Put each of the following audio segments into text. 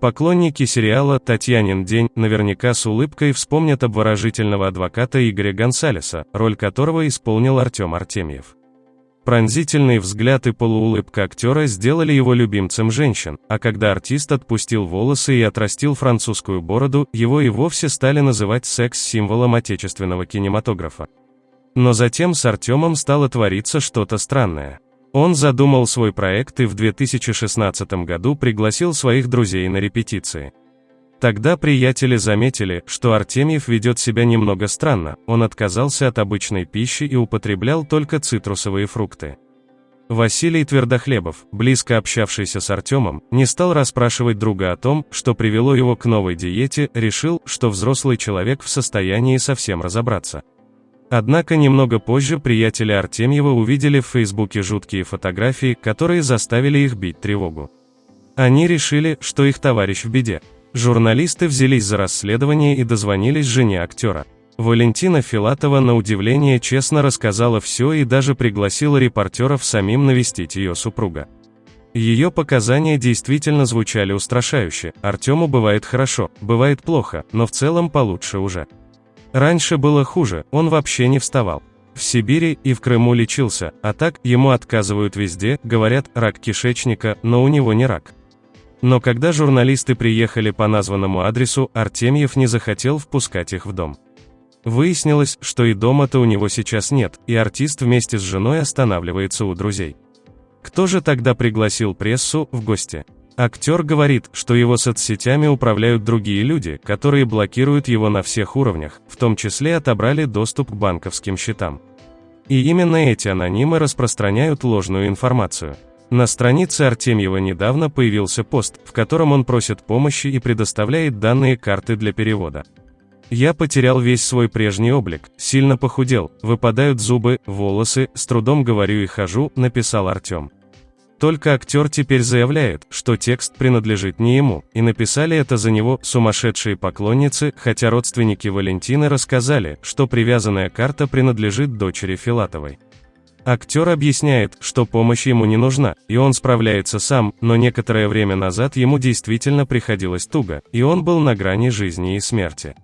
Поклонники сериала «Татьянин день» наверняка с улыбкой вспомнят обворожительного адвоката Игоря Гонсалеса, роль которого исполнил Артем Артемьев. Пронзительный взгляд и полуулыбка актера сделали его любимцем женщин, а когда артист отпустил волосы и отрастил французскую бороду, его и вовсе стали называть секс-символом отечественного кинематографа. Но затем с Артемом стало твориться что-то странное. Он задумал свой проект и в 2016 году пригласил своих друзей на репетиции. Тогда приятели заметили, что Артемьев ведет себя немного странно, он отказался от обычной пищи и употреблял только цитрусовые фрукты. Василий Твердохлебов, близко общавшийся с Артемом, не стал расспрашивать друга о том, что привело его к новой диете, решил, что взрослый человек в состоянии совсем разобраться. Однако немного позже приятели Артемьева увидели в Фейсбуке жуткие фотографии, которые заставили их бить тревогу. Они решили, что их товарищ в беде. Журналисты взялись за расследование и дозвонились жене актера. Валентина Филатова на удивление честно рассказала все и даже пригласила репортеров самим навестить ее супруга. Ее показания действительно звучали устрашающе. Артему бывает хорошо, бывает плохо, но в целом получше уже. Раньше было хуже, он вообще не вставал. В Сибири и в Крыму лечился, а так ему отказывают везде, говорят, рак кишечника, но у него не рак. Но когда журналисты приехали по названному адресу, Артемьев не захотел впускать их в дом. Выяснилось, что и дома-то у него сейчас нет, и артист вместе с женой останавливается у друзей. Кто же тогда пригласил прессу в гости? Актер говорит, что его соцсетями управляют другие люди, которые блокируют его на всех уровнях, в том числе отобрали доступ к банковским счетам. И именно эти анонимы распространяют ложную информацию. На странице Артемьева недавно появился пост, в котором он просит помощи и предоставляет данные карты для перевода. Я потерял весь свой прежний облик, сильно похудел, выпадают зубы, волосы, с трудом говорю и хожу, написал Артем. Только актер теперь заявляет, что текст принадлежит не ему, и написали это за него сумасшедшие поклонницы, хотя родственники Валентины рассказали, что привязанная карта принадлежит дочери Филатовой. Актер объясняет, что помощь ему не нужна, и он справляется сам, но некоторое время назад ему действительно приходилось туго, и он был на грани жизни и смерти.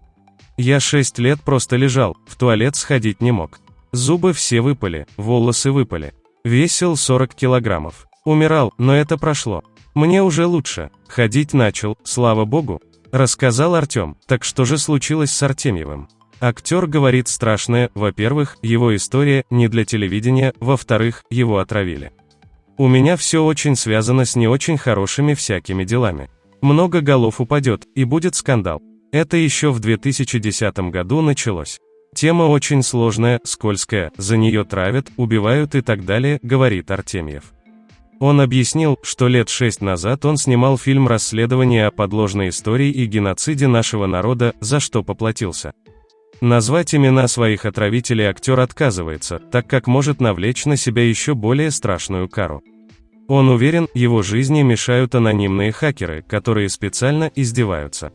Я шесть лет просто лежал, в туалет сходить не мог. Зубы все выпали, волосы выпали. Весил 40 килограммов. Умирал, но это прошло. Мне уже лучше. Ходить начал, слава богу. Рассказал Артем, так что же случилось с Артемьевым? Актер говорит страшное, во-первых, его история не для телевидения, во-вторых, его отравили. У меня все очень связано с не очень хорошими всякими делами. Много голов упадет, и будет скандал. Это еще в 2010 году началось. Тема очень сложная, скользкая, за нее травят, убивают и так далее, говорит Артемьев. Он объяснил, что лет шесть назад он снимал фильм «Расследование о подложной истории и геноциде нашего народа», за что поплатился. Назвать имена своих отравителей актер отказывается, так как может навлечь на себя еще более страшную кару. Он уверен, его жизни мешают анонимные хакеры, которые специально издеваются.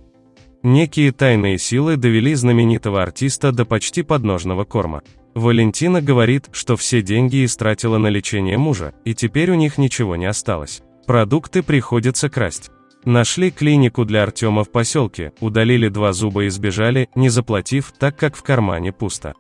Некие тайные силы довели знаменитого артиста до почти подножного корма. Валентина говорит, что все деньги истратила на лечение мужа, и теперь у них ничего не осталось. Продукты приходится красть. Нашли клинику для Артема в поселке, удалили два зуба и сбежали, не заплатив, так как в кармане пусто.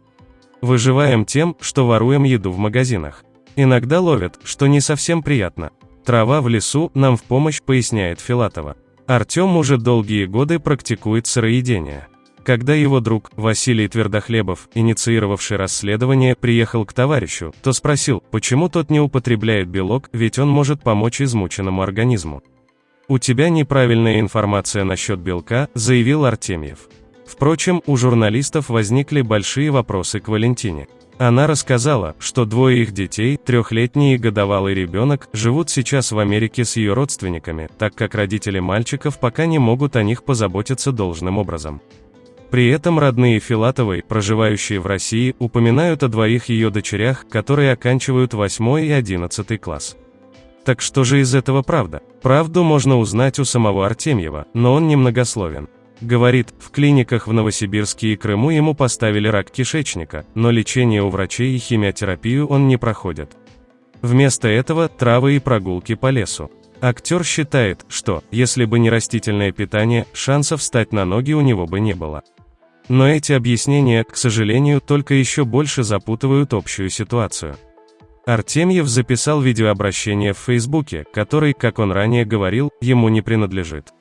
Выживаем тем, что воруем еду в магазинах. Иногда ловят, что не совсем приятно. Трава в лесу нам в помощь, поясняет Филатова. Артем уже долгие годы практикует сыроедение. Когда его друг, Василий Твердохлебов, инициировавший расследование, приехал к товарищу, то спросил, почему тот не употребляет белок, ведь он может помочь измученному организму. «У тебя неправильная информация насчет белка», — заявил Артемьев. Впрочем, у журналистов возникли большие вопросы к Валентине. Она рассказала, что двое их детей, трехлетний и годовалый ребенок, живут сейчас в Америке с ее родственниками, так как родители мальчиков пока не могут о них позаботиться должным образом. При этом родные Филатовой, проживающие в России, упоминают о двоих ее дочерях, которые оканчивают 8 и 11 класс. Так что же из этого правда? Правду можно узнать у самого Артемьева, но он немногословен. Говорит, в клиниках в Новосибирске и Крыму ему поставили рак кишечника, но лечение у врачей и химиотерапию он не проходит. Вместо этого – травы и прогулки по лесу. Актер считает, что, если бы не растительное питание, шансов встать на ноги у него бы не было. Но эти объяснения, к сожалению, только еще больше запутывают общую ситуацию. Артемьев записал видеообращение в Фейсбуке, который, как он ранее говорил, ему не принадлежит.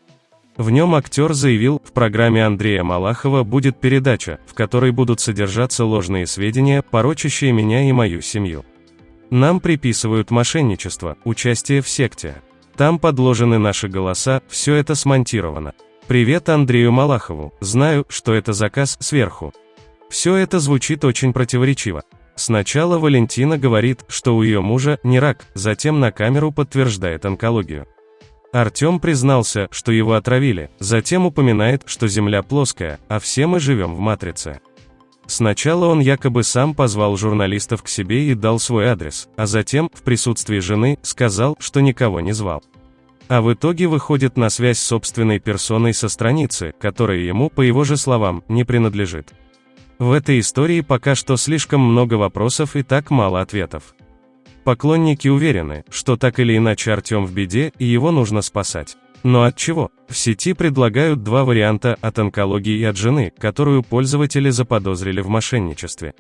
В нем актер заявил, в программе Андрея Малахова будет передача, в которой будут содержаться ложные сведения, порочащие меня и мою семью. Нам приписывают мошенничество, участие в секте. Там подложены наши голоса, все это смонтировано. Привет Андрею Малахову, знаю, что это заказ сверху. Все это звучит очень противоречиво. Сначала Валентина говорит, что у ее мужа не рак, затем на камеру подтверждает онкологию. Артем признался, что его отравили, затем упоминает, что Земля плоская, а все мы живем в матрице. Сначала он якобы сам позвал журналистов к себе и дал свой адрес, а затем, в присутствии жены, сказал, что никого не звал. А в итоге выходит на связь с собственной персоной со страницы, которая ему, по его же словам, не принадлежит. В этой истории пока что слишком много вопросов и так мало ответов. Поклонники уверены, что так или иначе Артем в беде, и его нужно спасать. Но от чего? В сети предлагают два варианта от онкологии и от жены, которую пользователи заподозрили в мошенничестве.